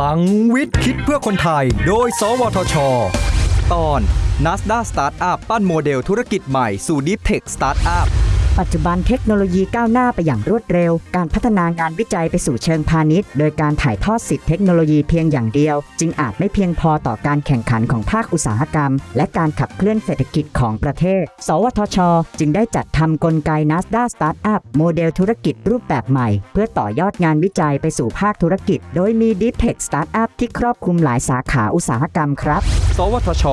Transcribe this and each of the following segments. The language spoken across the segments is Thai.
ลังวิทย์คิดเพื่อคนไทย โดย สวทช ตอน NASDA Startup ปั้นโมเดลธุรกิจใหม่สู่ Deep Tech Startup ปัจจุบันเทคโนโลยีก้าวหน้าไปอย่างรวดเร็ว การพัฒนางานวิจัยไปสู่เชิงพาณิชย์ โดยการถ่ายทอดสิทธิเทคโนโลยีเพียงอย่างเดียว จึงอาจไม่เพียงพอต่อการแข่งขันของภาคอุตสาหกรรม และการขับเคลื่อนเศรษฐกิจของประเทศ สวทช จึงได้จัดทำกลไก NASDA Startup โมเดลธุรกิจรูปแบบใหม่ เพื่อต่อยอดงานวิจัยไปสู่ภาคธุรกิจ โดยมี Deep Tech Startup ที่ครอบคลุมหลายสาขาอุตสาหกรรมครับ วทช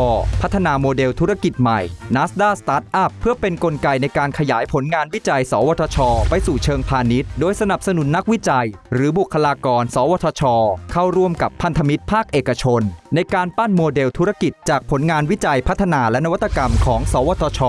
พัฒนาโมเดลธุรกิจใหม่ NASDA Startup เพื่อเป็นนกลไกในการขยายผลงานวิจัย สวทช ไปสู่เชิงพาณิชย์ โดยสนับสนุนนักวิจัย หรือบุคลากร สวทช เข้าร่วมกับพันธมิตรภาคเอกชน ในการปั้นโมเดลธุรกิจจากผลงานวิจัยพัฒนาและนวัตกรรมของ สวทช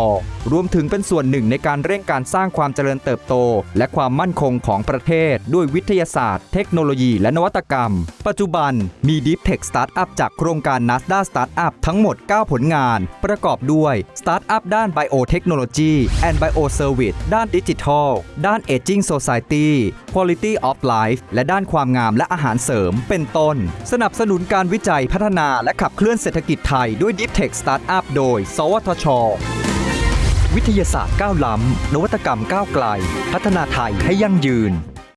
รวมถึงเป็นส่วนหนึ่งในการเร่งการสร้างความเจริญเติบโต และความมั่นคงของประเทศ ด้วยวิทยาศาสตร์ เทคโนโลยีและนวัตกรรม ปัจจุบันมี Deep Tech Startup จากโครงการ NASDA Startup ทั้งหมด 9 ผลงาน ประกอบด้วย Startup ด้าน Biotechnology and Bioservice ด้านดิจิทัล ด้าน Aging Society Quality of Life และด้านความงามและอาหารเสริม เป็นต้น สนับสนุนการวิจัยพัฒนาและขับเคลื่อนเศรษฐกิจไทยด้วย Deep Tech Startup โดย สวทช วิทยาศาสตร์ก้าวล้ำ นวัตกรรมก้าวไกล พัฒนาไทยให้ยั่งยืน